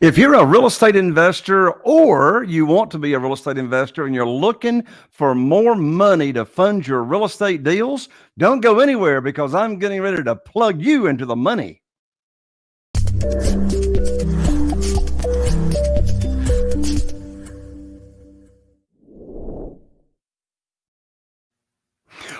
If you're a real estate investor or you want to be a real estate investor and you're looking for more money to fund your real estate deals, don't go anywhere because I'm getting ready to plug you into the money.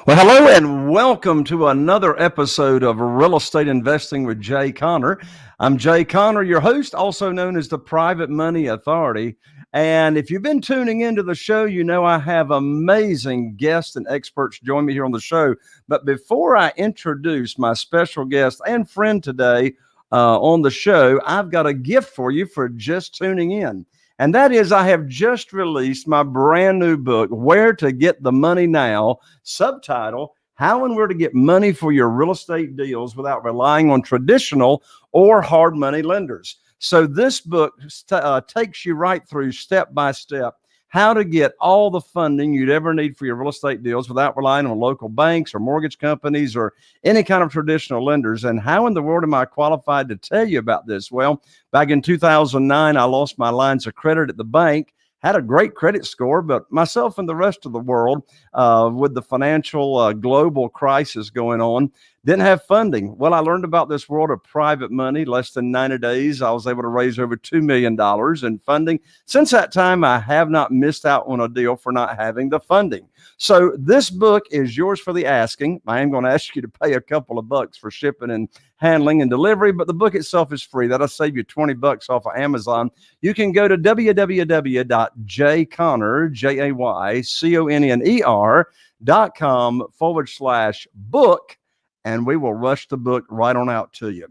Well, hello and welcome to another episode of Real Estate Investing with Jay Conner. I'm Jay Conner, your host, also known as the Private Money Authority. And if you've been tuning into the show, you know I have amazing guests and experts join me here on the show. But before I introduce my special guest and friend today uh, on the show, I've got a gift for you for just tuning in. And that is, I have just released my brand new book, Where to Get the Money Now, subtitle, How and Where to Get Money for Your Real Estate Deals Without Relying on Traditional or Hard Money Lenders. So, this book uh, takes you right through step by step how to get all the funding you'd ever need for your real estate deals without relying on local banks or mortgage companies or any kind of traditional lenders. And how in the world am I qualified to tell you about this? Well, back in 2009, I lost my lines of credit at the bank had a great credit score, but myself and the rest of the world, uh, with the financial uh, global crisis going on, didn't have funding. Well, I learned about this world of private money. Less than 90 days, I was able to raise over $2 million in funding. Since that time, I have not missed out on a deal for not having the funding. So this book is yours for the asking. I am going to ask you to pay a couple of bucks for shipping and handling and delivery, but the book itself is free. That'll save you 20 bucks off of Amazon. You can go to www.jayconner, J-A-Y-C-O-N-N-E-R dot com forward slash book and we will rush the book right on out to you.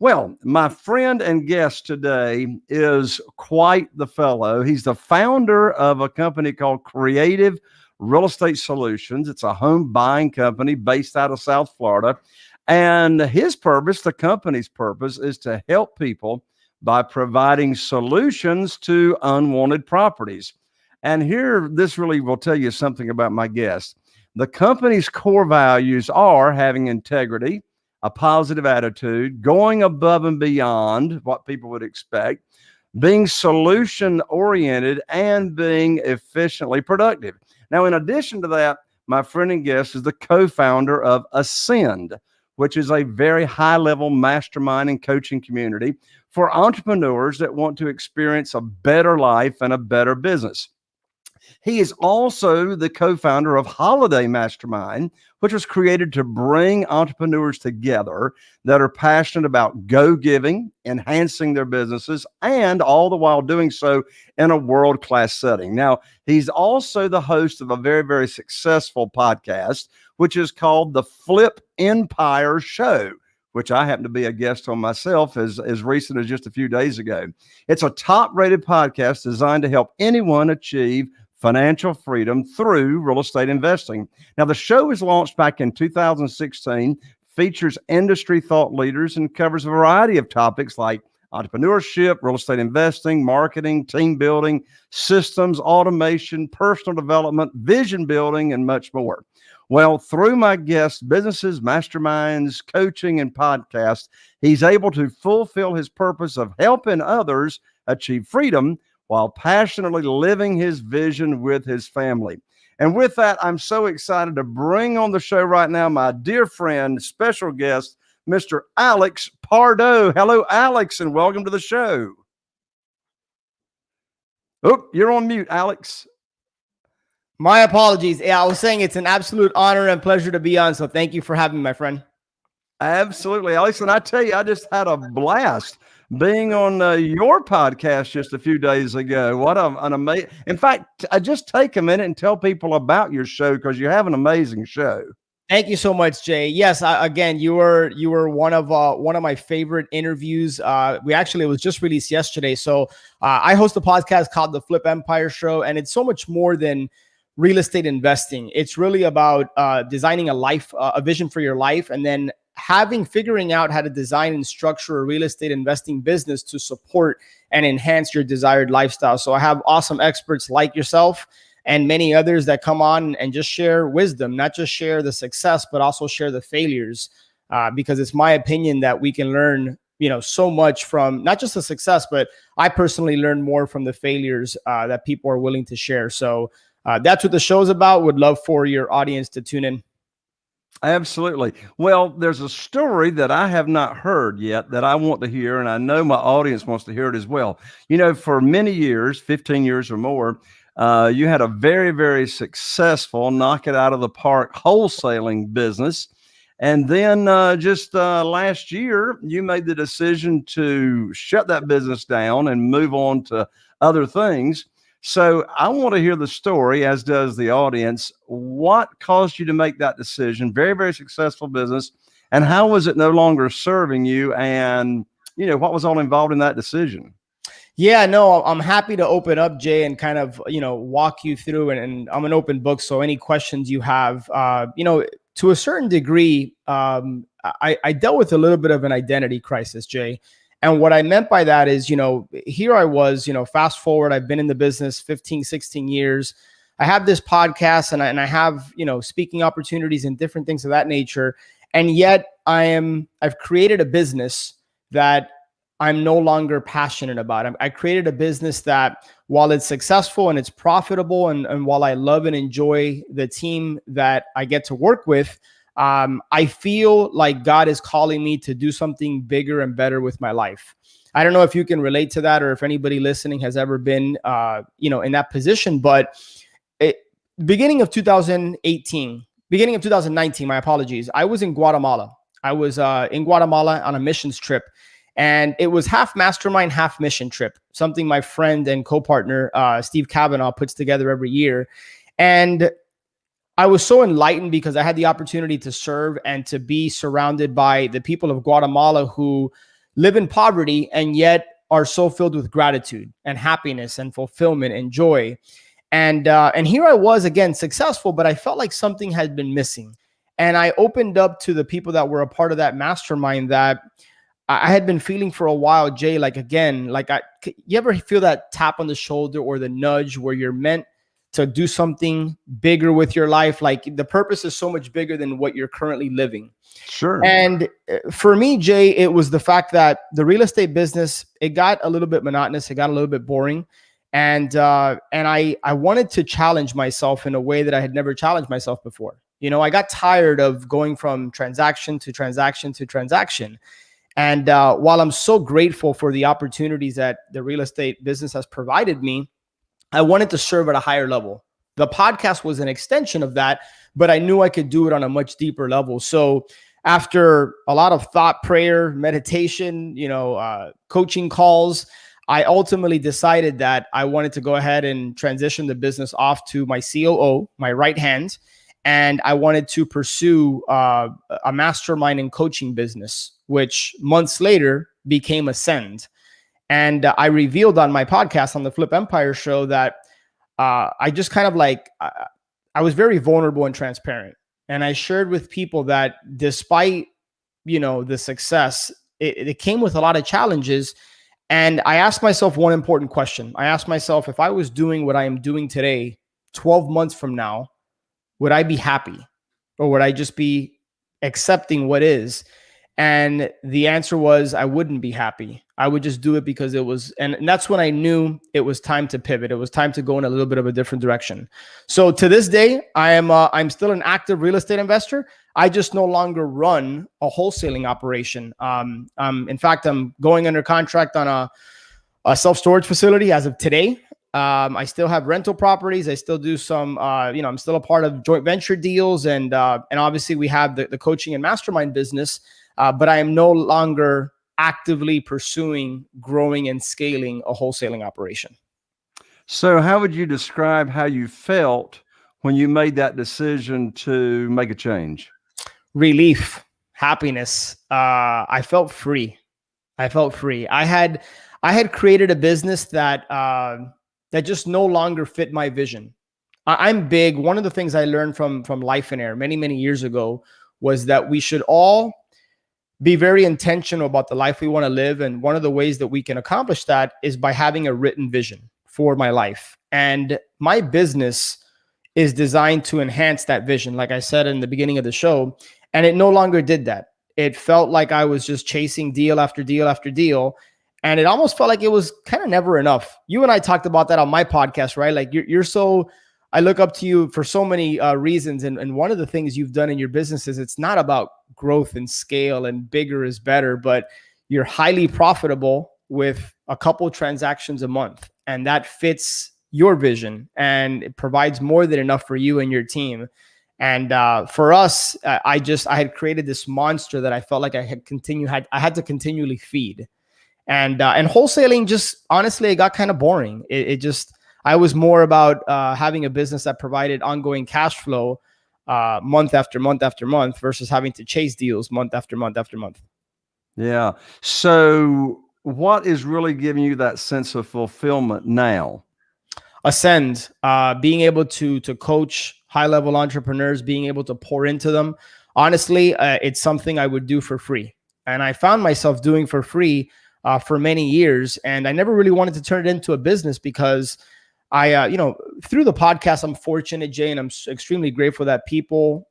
Well, my friend and guest today is quite the fellow. He's the founder of a company called Creative Real Estate Solutions. It's a home buying company based out of South Florida. And his purpose, the company's purpose, is to help people by providing solutions to unwanted properties. And here, this really will tell you something about my guest. The company's core values are having integrity, a positive attitude, going above and beyond what people would expect, being solution oriented, and being efficiently productive. Now, in addition to that, my friend and guest is the co founder of Ascend, which is a very high level mastermind and coaching community for entrepreneurs that want to experience a better life and a better business. He is also the co founder of Holiday Mastermind, which was created to bring entrepreneurs together that are passionate about go giving, enhancing their businesses, and all the while doing so in a world class setting. Now, he's also the host of a very, very successful podcast, which is called The Flip Empire Show which I happen to be a guest on myself as, as recent as just a few days ago. It's a top rated podcast designed to help anyone achieve financial freedom through real estate investing. Now, the show was launched back in 2016, features industry thought leaders, and covers a variety of topics like entrepreneurship, real estate investing, marketing, team building, systems, automation, personal development, vision building, and much more. Well, through my guests, businesses, masterminds, coaching, and podcasts, he's able to fulfill his purpose of helping others achieve freedom while passionately living his vision with his family. And with that, I'm so excited to bring on the show right now my dear friend, special guest, Mr. Alex Pardo. Hello, Alex, and welcome to the show. Oh, you're on mute, Alex. My apologies. Yeah, I was saying it's an absolute honor and pleasure to be on. So thank you for having me, my friend. Absolutely, Alex. And I tell you, I just had a blast being on uh, your podcast just a few days ago. What a, an amazing! In fact, I just take a minute and tell people about your show because you have an amazing show. Thank you so much, Jay. Yes, I, again, you were you were one of uh, one of my favorite interviews. Uh, we actually it was just released yesterday. So uh, I host a podcast called the Flip Empire Show, and it's so much more than real estate investing. It's really about uh, designing a life, uh, a vision for your life, and then having figuring out how to design and structure a real estate investing business to support and enhance your desired lifestyle. So I have awesome experts like yourself and many others that come on and just share wisdom, not just share the success, but also share the failures. Uh, because it's my opinion that we can learn you know so much from not just the success, but I personally learned more from the failures uh, that people are willing to share. So uh, that's what the show's about. Would love for your audience to tune in. Absolutely. Well, there's a story that I have not heard yet that I want to hear, and I know my audience wants to hear it as well. You know, for many years, 15 years or more, uh, you had a very, very successful knock it out of the park wholesaling business. And then uh, just uh, last year, you made the decision to shut that business down and move on to other things. So I want to hear the story, as does the audience. What caused you to make that decision? Very, very successful business. And how was it no longer serving you? And, you know, what was all involved in that decision? Yeah, no, I'm happy to open up, Jay, and kind of, you know, walk you through. And, and I'm an open book. So any questions you have, uh, you know, to a certain degree, um, I, I dealt with a little bit of an identity crisis, Jay. And what I meant by that is, you know, here I was, you know, fast forward, I've been in the business 15, 16 years. I have this podcast and I, and I have, you know, speaking opportunities and different things of that nature. And yet I am, I've created a business that I'm no longer passionate about. I created a business that while it's successful and it's profitable and, and while I love and enjoy the team that I get to work with, um, I feel like God is calling me to do something bigger and better with my life. I don't know if you can relate to that or if anybody listening has ever been, uh, you know, in that position. But it, beginning of 2018, beginning of 2019, my apologies, I was in Guatemala. I was uh, in Guatemala on a missions trip. And it was half mastermind, half mission trip, something my friend and co partner, uh, Steve Kavanaugh, puts together every year. And I was so enlightened because I had the opportunity to serve and to be surrounded by the people of Guatemala who live in poverty and yet are so filled with gratitude and happiness and fulfillment and joy. And uh, and here I was again successful, but I felt like something had been missing. And I opened up to the people that were a part of that mastermind that I had been feeling for a while, Jay. Like again, like I, you ever feel that tap on the shoulder or the nudge where you're meant to do something bigger with your life. Like the purpose is so much bigger than what you're currently living. Sure. And uh, for me, Jay, it was the fact that the real estate business it got a little bit monotonous. It got a little bit boring, and uh, and I I wanted to challenge myself in a way that I had never challenged myself before. You know, I got tired of going from transaction to transaction to transaction. And uh, while I'm so grateful for the opportunities that the real estate business has provided me, I wanted to serve at a higher level. The podcast was an extension of that, but I knew I could do it on a much deeper level. So after a lot of thought, prayer, meditation, you know, uh, coaching calls, I ultimately decided that I wanted to go ahead and transition the business off to my COO, my right hand, and I wanted to pursue uh, a mastermind and coaching business, which months later became Ascend. And uh, I revealed on my podcast on the Flip Empire show that uh, I just kind of like, uh, I was very vulnerable and transparent. And I shared with people that despite, you know, the success, it, it came with a lot of challenges. And I asked myself one important question. I asked myself, if I was doing what I am doing today, 12 months from now, would I be happy? Or would I just be accepting what is? And the answer was I wouldn't be happy. I would just do it because it was, and, and that's when I knew it was time to pivot. It was time to go in a little bit of a different direction. So to this day, I am uh, I'm still an active real estate investor. I just no longer run a wholesaling operation. Um, um, in fact, I'm going under contract on a, a self storage facility as of today. Um, I still have rental properties. I still do some, uh, you know, I'm still a part of joint venture deals, and uh, and obviously we have the, the coaching and mastermind business uh, but I am no longer actively pursuing growing and scaling a wholesaling operation. So, how would you describe how you felt when you made that decision to make a change? Relief, happiness. Uh, I felt free. I felt free. I had I had created a business that uh, that just no longer fit my vision. I, I'm big. One of the things I learned from from Lifeonaire many many years ago was that we should all be very intentional about the life we want to live. And one of the ways that we can accomplish that is by having a written vision for my life. And my business is designed to enhance that vision, like I said in the beginning of the show. And it no longer did that. It felt like I was just chasing deal after deal after deal. And it almost felt like it was kind of never enough. You and I talked about that on my podcast, right? Like you're, you're so, I look up to you for so many uh, reasons. And, and one of the things you've done in your business is it's not about growth and scale and bigger is better, but you're highly profitable with a couple transactions a month. And that fits your vision and it provides more than enough for you and your team. And uh, for us, I just I had created this monster that I felt like I had continue had I had to continually feed, and uh, and wholesaling just honestly it got kind of boring. It, it, just I was more about uh, having a business that provided ongoing cash flow uh, month after month after month versus having to chase deals month after month after month. Yeah. So what is really giving you that sense of fulfillment now? Ascend, uh, being able to to coach high level entrepreneurs, being able to pour into them. Honestly, uh, it's something I would do for free. And I found myself doing for free uh, for many years. And I never really wanted to turn it into a business because I, uh, you know, through the podcast, I'm fortunate, Jay, and I'm extremely grateful that people,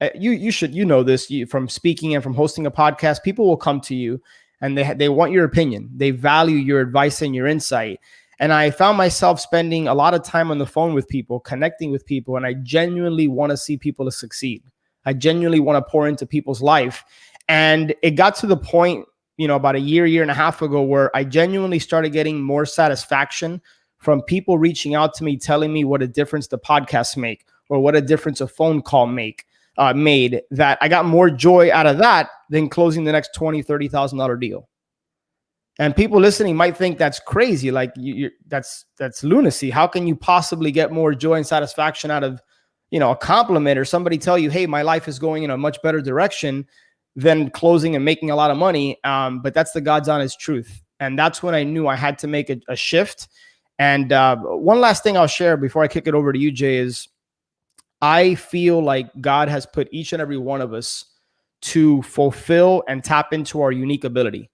uh, you you should you know this you, from speaking and from hosting a podcast, people will come to you and they they want your opinion, they value your advice and your insight, and I found myself spending a lot of time on the phone with people, connecting with people, and I genuinely want to see people to succeed. I genuinely want to pour into people's life. And it got to the point, you know, about a year, year and a half ago, where I genuinely started getting more satisfaction from people reaching out to me, telling me what a difference the podcasts make or what a difference a phone call make uh, made that I got more joy out of that than closing the next $20, $30,000 deal. And people listening might think that's crazy like you, that's that's lunacy. How can you possibly get more joy and satisfaction out of you know a compliment or somebody tell you hey my life is going in a much better direction than closing and making a lot of money um, but that's the god's honest truth. And that's when i knew i had to make a, a shift and uh, one last thing i'll share before i kick it over to you jay is i feel like god has put each and every one of us to fulfill and tap into our unique ability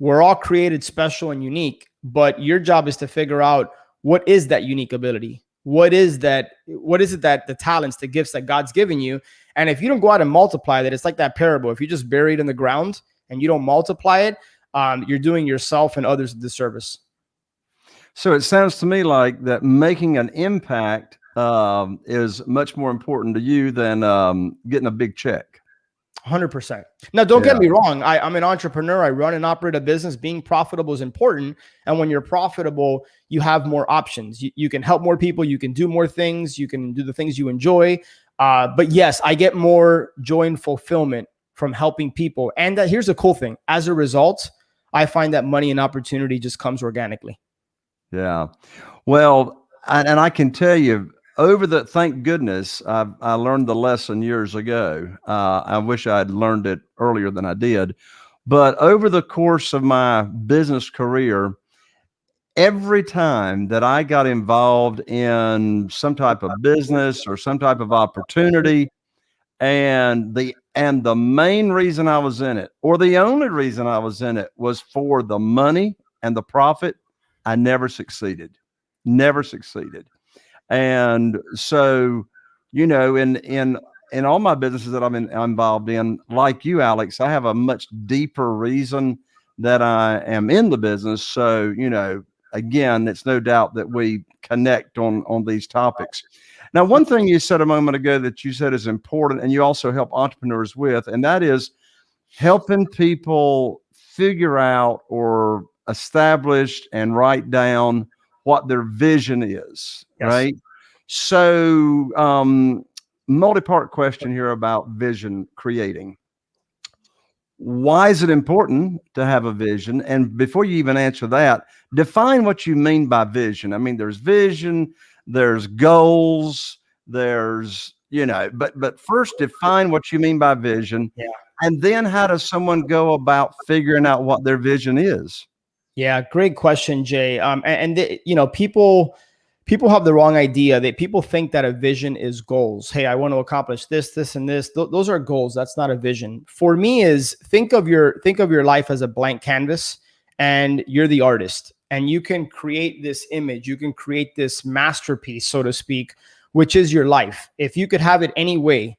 we're all created special and unique, but your job is to figure out what is that unique ability? What is that? What is it that the talents, the gifts that God's given you? And if you don't go out and multiply that, it's like that parable. If you just bury it in the ground and you don't multiply it, um, you're doing yourself and others a disservice. So it sounds to me like that making an impact um, is much more important to you than um, getting a big check. 100%. Now, don't yeah. get me wrong. I, I'm an entrepreneur. I run and operate a business. Being profitable is important. And when you're profitable, you have more options. You, you can help more people. You can do more things. You can do the things you enjoy. Uh, but yes, I get more joy and fulfillment from helping people. And uh, here's the cool thing as a result, I find that money and opportunity just comes organically. Yeah. Well, and, and I can tell you, over the thank goodness I, I learned the lesson years ago. Uh, I wish I had learned it earlier than I did. But over the course of my business career, every time that I got involved in some type of business or some type of opportunity, and the and the main reason I was in it, or the only reason I was in it, was for the money and the profit. I never succeeded. Never succeeded. And so, you know, in in in all my businesses that I'm, in, involved in, like you, Alex, I have a much deeper reason that I am in the business. So, you know, again, it's no doubt that we connect on on these topics. Now, one thing you said a moment ago that you said is important, and you also help entrepreneurs with, and that is helping people figure out or establish and write down what their vision is, yes. right? So, um, multi-part question here about vision creating. Why is it important to have a vision? And before you even answer that, define what you mean by vision. I mean, there's vision, there's goals, there's you know, but but first define what you mean by vision, yeah. and then how does someone go about figuring out what their vision is? Yeah, great question, Jay. Um, and, and you know, people people have the wrong idea. That people think that a vision is goals. Hey, I want to accomplish this, this, and this. Th those are goals. That's not a vision. For me, is think of your think of your life as a blank canvas, and you're the artist, and you can create this image. You can create this masterpiece, so to speak, which is your life. If you could have it any way,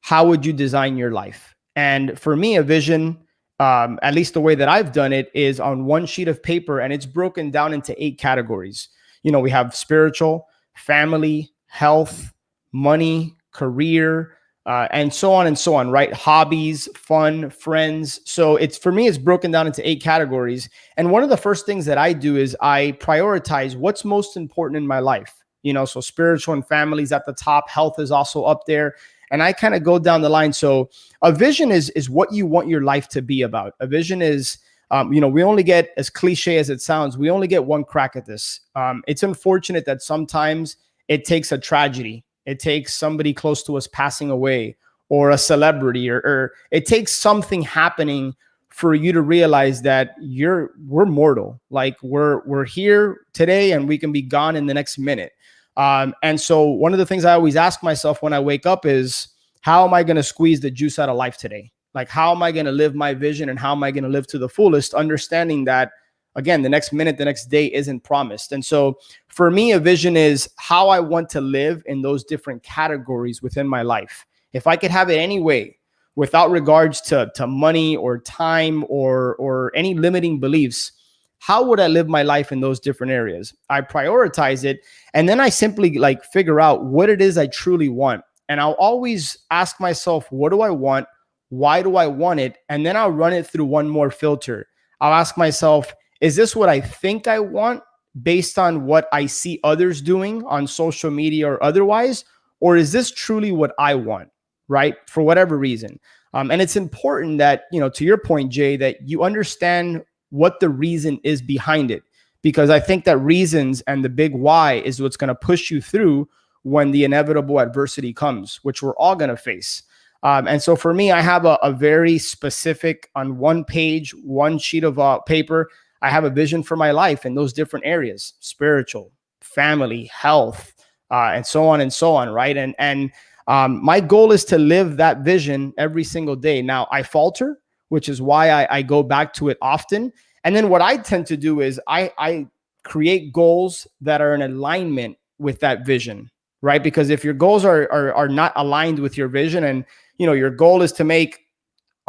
how would you design your life? And for me, a vision, um, at least the way that I've done it, is on one sheet of paper and it's broken down into eight categories. You know, we have spiritual, family, health, money, career, uh, and so on and so on, right? Hobbies, fun, friends. So it's for me, it's broken down into eight categories. And one of the first things that I do is I prioritize what's most important in my life. You know, so spiritual and families at the top, health is also up there. And I kind of go down the line. So a vision is is what you want your life to be about. A vision is um, you know, we only get as cliche as it sounds, we only get one crack at this. Um, it's unfortunate that sometimes it takes a tragedy it takes somebody close to us passing away or a celebrity or, or it takes something happening for you to realize that you're we're mortal like we're we're here today and we can be gone in the next minute um, and so one of the things i always ask myself when i wake up is how am i going to squeeze the juice out of life today like how am i going to live my vision and how am i going to live to the fullest understanding that again, the next minute, the next day isn't promised. And so for me, a vision is how I want to live in those different categories within my life. If I could have it anyway, without regards to, to money or time or, or any limiting beliefs, how would I live my life in those different areas? I prioritize it. And then I simply like figure out what it is I truly want. And I'll always ask myself, what do I want? Why do I want it? And then I'll run it through one more filter. I'll ask myself, is this what I think I want based on what I see others doing on social media or otherwise? Or is this truly what I want, right? For whatever reason. Um, and it's important that, you know, to your point, Jay, that you understand what the reason is behind it. Because I think that reasons and the big why is what's going to push you through when the inevitable adversity comes, which we're all going to face. Um, and so for me, I have a, a, very specific on one page, one sheet of uh, paper I have a vision for my life in those different areas, spiritual, family, health, uh, and so on and so on, right? And and um, my goal is to live that vision every single day. Now I falter, which is why I, I go back to it often. And then what I tend to do is I, I create goals that are in alignment with that vision, right? Because if your goals are, are are not aligned with your vision, and you know your goal is to make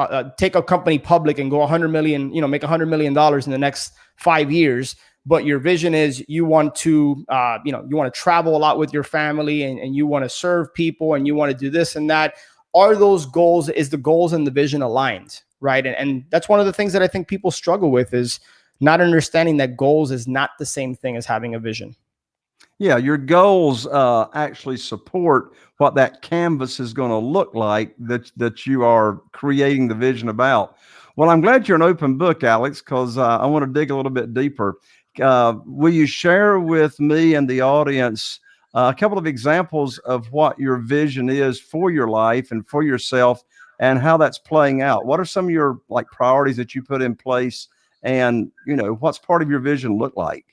uh, uh, take a company public and go a 100 million, you know, make a 100 million dollars in the next five years. But your vision is you want to, uh, you know, you want to travel a lot with your family and, and you want to serve people and you want to do this and that. Are those goals, is the goals and the vision aligned? Right. And, and that's one of the things that I think people struggle with is not understanding that goals is not the same thing as having a vision. Yeah, your goals uh, actually support what that canvas is going to look like that that you are creating the vision about. Well, I'm glad you're an open book, Alex, because uh, I want to dig a little bit deeper. Uh, will you share with me and the audience uh, a couple of examples of what your vision is for your life and for yourself, and how that's playing out? What are some of your like priorities that you put in place, and you know what's part of your vision look like?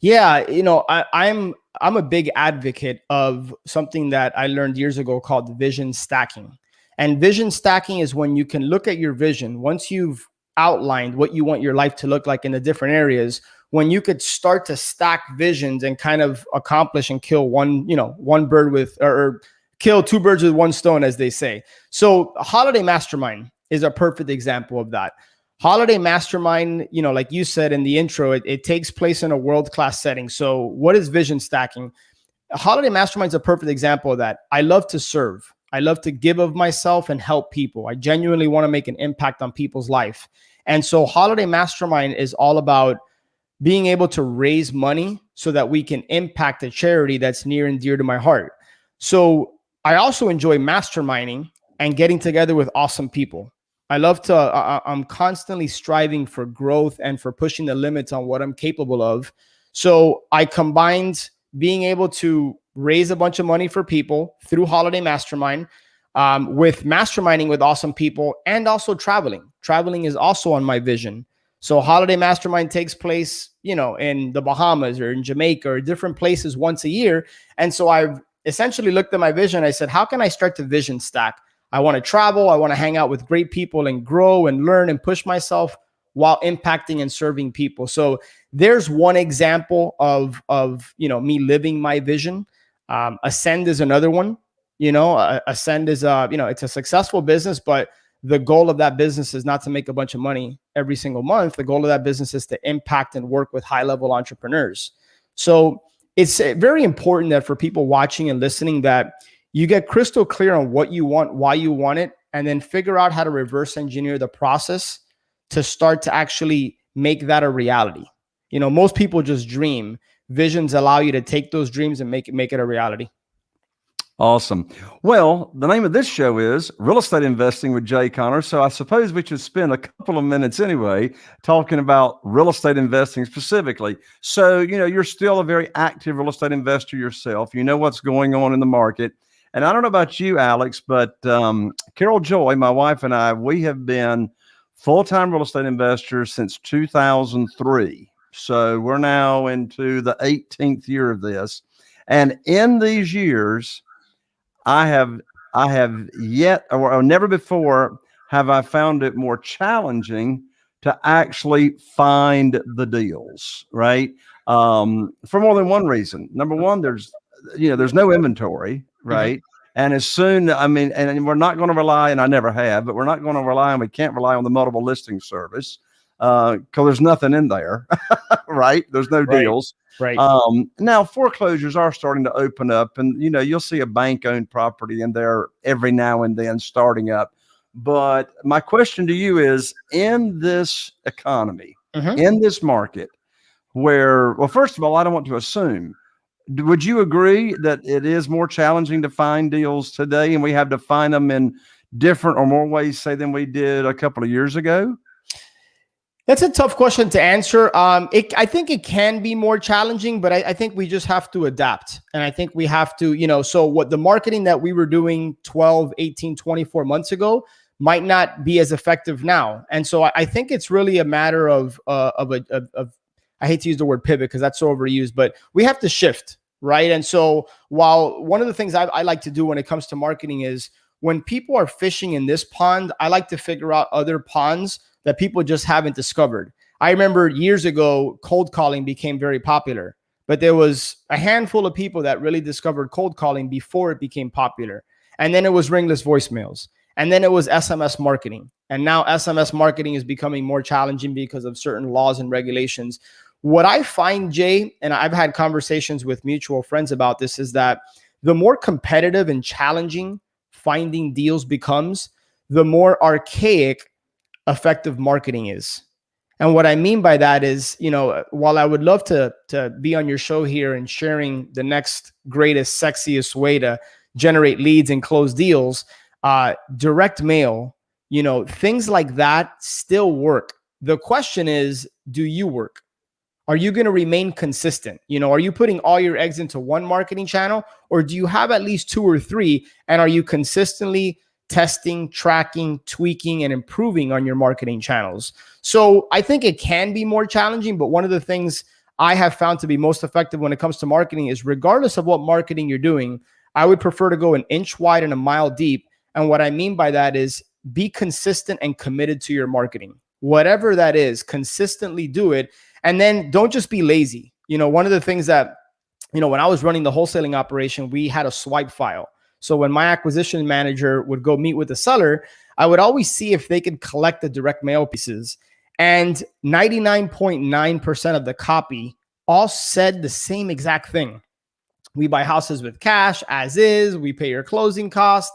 Yeah, you know, I, I'm I'm a big advocate of something that I learned years ago called vision stacking. And vision stacking is when you can look at your vision once you've outlined what you want your life to look like in the different areas when you could start to stack visions and kind of accomplish and kill one you know one bird with or, kill two birds with one stone as they say so holiday mastermind is a perfect example of that Holiday Mastermind, you know, like you said in the intro, it, it takes place in a world class setting. So, what is vision stacking? Holiday Mastermind is a perfect example of that. I love to serve. I love to give of myself and help people. I genuinely want to make an impact on people's life. And so, Holiday Mastermind is all about being able to raise money so that we can impact a charity that's near and dear to my heart. So, I also enjoy masterminding and getting together with awesome people. I love to, uh, I'm constantly striving for growth and for pushing the limits on what I'm capable of. So I combined being able to raise a bunch of money for people through Holiday Mastermind um, with masterminding with awesome people and also traveling. Traveling is also on my vision. So Holiday Mastermind takes place, you know, in the Bahamas or in Jamaica or different places once a year. And so I've essentially looked at my vision. I said, how can I start to vision stack? I want to travel. I want to hang out with great people and grow and learn and push myself while impacting and serving people. So there's one example of of you know me living my vision. Um, Ascend is another one. You know, uh, Ascend is a you know it's a successful business, but the goal of that business is not to make a bunch of money every single month. The goal of that business is to impact and work with high level entrepreneurs. So it's uh, very important that for people watching and listening that you get crystal clear on what you want, why you want it, and then figure out how to reverse engineer the process to start to actually make that a reality. You know, most people just dream. Visions allow you to take those dreams and make it make it a reality. Awesome. Well, the name of this show is Real Estate Investing with Jay Conner. So I suppose we should spend a couple of minutes anyway talking about real estate investing specifically. So, you know, you're still a very active real estate investor yourself. You know what's going on in the market. And I don't know about you, Alex, but um, Carol Joy, my wife and I, we have been full time real estate investors since 2003. So we're now into the 18th year of this. And in these years, I have I have yet or, or never before have I found it more challenging to actually find the deals, right? Um, for more than one reason. Number one, there's you know there's no inventory, mm-hmm. right? Mm-hmm. And as soon, I mean, and we're not going to rely, and I never have, but we're not going to rely on, we can't rely on the multiple listing service because uh, there's nothing in there, right? There's no right. deals. Right. Um, now foreclosures are starting to open up, and you know you'll see a bank-owned property in there every now and then starting up. But my question to you is: in this economy, mm-hmm. in this market, where well, first of all, I don't want to assume. Would you agree that it is more challenging to find deals today, and we have to find them in different or more ways, say, than we did a couple of years ago? That's a tough question to answer. Um, it, I think it can be more challenging, but I, I, think we just have to adapt. And I think we have to, you know, so what the marketing that we were doing 12, 18, 24 months ago might not be as effective now. And so I, I think it's really a matter of, uh, of, a, of, of, I hate to use the word pivot because that's so overused, but we have to shift, right? And so while one of the things I, I like to do when it comes to marketing is when people are fishing in this pond, I like to figure out other ponds that people just haven't discovered. I remember years ago, cold calling became very popular, but there was a handful of people that really discovered cold calling before it became popular. And then it was ringless voicemails. And then it was SMS marketing. And now SMS marketing is becoming more challenging because of certain laws and regulations. What I find, Jay, and I've had conversations with mutual friends about this, is that the more competitive and challenging finding deals becomes, the more archaic effective marketing is. And what I mean by that is, you know, while I would love to to be on your show here and sharing the next greatest, sexiest way to generate leads and close deals, uh, direct mail, you know, things like that still work. The question is, do you work? Are you going to remain consistent? You know, are you putting all your eggs into one marketing channel or do you have at least two or three? And are you consistently testing, tracking, tweaking, and improving on your marketing channels. So I think it can be more challenging, but one of the things I have found to be most effective when it comes to marketing is regardless of what marketing you're doing, I would prefer to go an inch wide and a mile deep. And what I mean by that is be consistent and committed to your marketing. Whatever that is, consistently do it. And then don't just be lazy. You know, one of the things that, you know, when I was running the wholesaling operation, we had a swipe file. So when my acquisition manager would go meet with the seller, I would always see if they could collect the direct mail pieces. And 99.9% of the copy all said the same exact thing. We buy houses with cash as is, we pay your closing cost.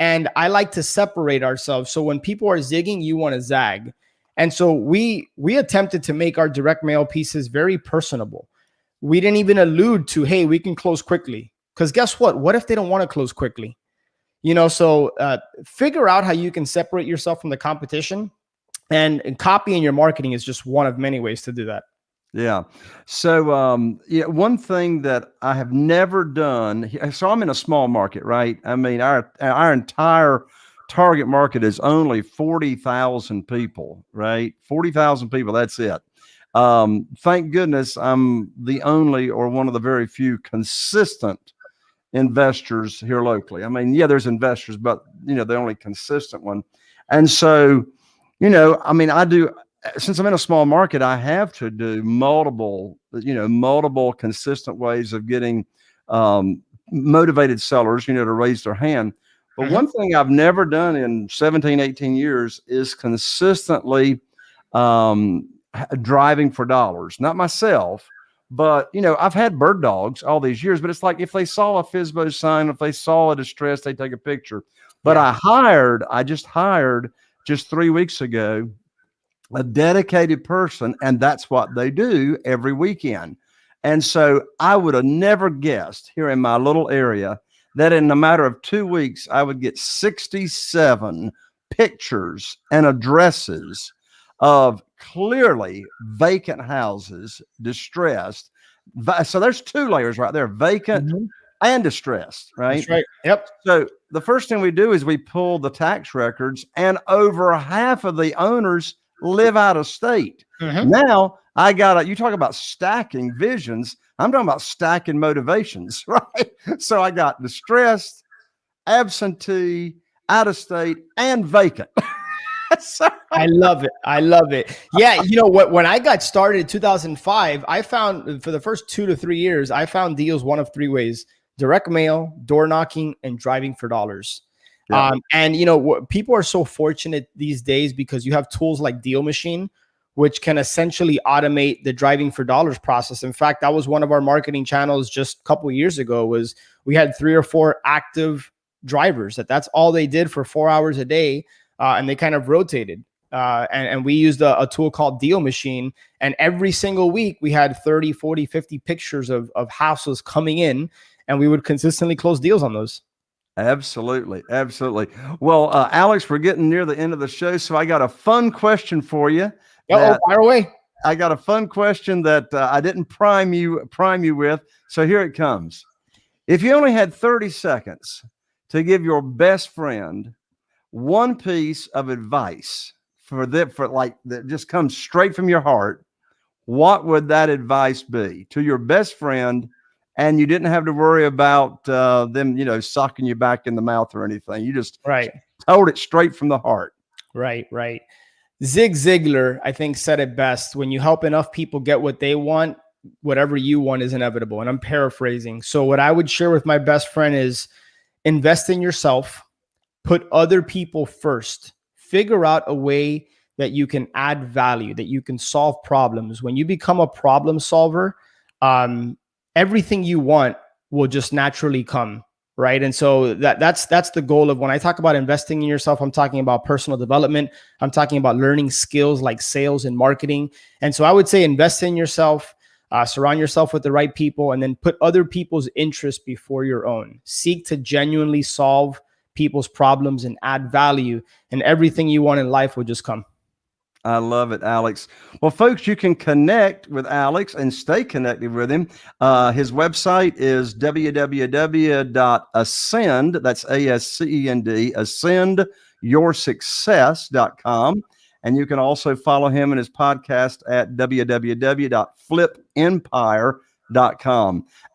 And I like to separate ourselves. So when people are zigging, you want to zag. And so we we attempted to make our direct mail pieces very personable. We didn't even allude to, hey, we can close quickly. Because guess what? What if they don't want to close quickly? You know, so uh, figure out how you can separate yourself from the competition. And, and copying your marketing is just one of many ways to do that. Yeah. So, um, yeah, one thing that I have never done. So I'm in a small market, right? I mean, our our entire target market is only forty thousand people, right? Forty thousand people. That's it. Um, thank goodness I'm the only or one of the very few consistent investors here locally. I mean, yeah, there's investors, but you know, the only consistent one. And so, you know, I mean, I do since I'm in a small market, I have to do multiple, you know, multiple consistent ways of getting um, motivated sellers, you know, to raise their hand. But Mhm. one thing I've never done in 17, 18 years is consistently um, driving for dollars. Not myself, but you know, I've had bird dogs all these years, but it's like if they saw a FISBO sign, if they saw a distress, they take a picture. But Yeah. I hired, I just hired just three weeks ago a dedicated person, and that's what they do every weekend. And so I would have never guessed here in my little area that in a matter of two weeks, I would get 67 pictures and addresses of clearly vacant houses, distressed. So there's two layers right there vacant Mhm. and distressed, right? That's right. Yep. So the first thing we do is we pull the tax records, and over half of the owners live out of state. Mhm. Now I got to you talk about stacking visions. I'm talking about stacking motivations, right? So I got distressed, absentee, out of state, and vacant. so, I love it. I love it. Yeah, you know what? When I got started in 2005, I found for the first two to three years, I found deals one of three ways: direct mail, door knocking, and driving for dollars. Yeah. Um, and you know what? People are so fortunate these days because you have tools like Deal Machine, which can essentially automate the driving for dollars process. In fact, that was one of our marketing channels just a couple years ago. Was we had three or four active drivers that that's all they did for four hours a day, uh, and they kind of rotated. Uh, and, and we used a, a tool called Deal Machine. And every single week we had 30, 40, 50 pictures of, of houses coming in, and we would consistently close deals on those. absolutely, absolutely. Well, uh, Alex, we're getting near the end of the show, so I got a fun question for you. Oh, fire away. I got a fun question that uh, I didn't prime you prime you with. So here it comes. If you only had 30 seconds to give your best friend one piece of advice for that for like that just comes straight from your heart, what would that advice be to your best friend? And you didn't have to worry about uh, them, you know, sucking you back in the mouth or anything. You just Right. told it straight from the heart. Right, right. Zig Ziglar, I think, said it best. When you help enough people get what they want, whatever you want is inevitable. And I'm paraphrasing. So, what I would share with my best friend is invest in yourself, put other people first, figure out a way that you can add value, that you can solve problems. When you become a problem solver, um, everything you want will just naturally come right? And so that that's that's the goal of when i talk about investing in yourself i'm talking about personal development. I'm talking about learning skills like sales and marketing. And so i would say invest in yourself uh, surround yourself with the right people and then put other people's interests before your own. Seek to genuinely solve people's problems and add value and everything you want in life will just come I love it, Alex. Well, folks, you can connect with Alex and stay connected with him. Uh, his website is www.ascend, that's A S C E N D, ascendyoursuccess.com. And you can also follow him and his podcast at www.flipempire.com.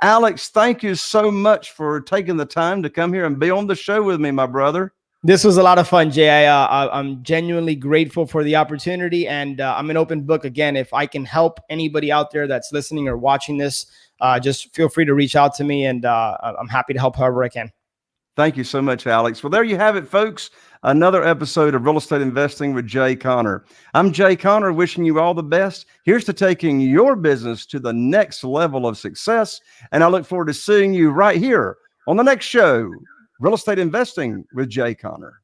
Alex, thank you so much for taking the time to come here and be on the show with me, my brother. This was a lot of fun, Jay. I, uh, I- I'm genuinely grateful for the opportunity, and uh, I'm an open book. Again, if I can help anybody out there that's listening or watching this, uh, just feel free to reach out to me, and uh, I'm happy to help however I can. Thank you so much, Alex. Well, there you have it, folks. Another episode of Real Estate Investing with Jay Conner. I'm Jay Conner, wishing you all the best. Here's to taking your business to the next level of success. And I look forward to seeing you right here on the next show, Real Estate Investing with Jay Conner.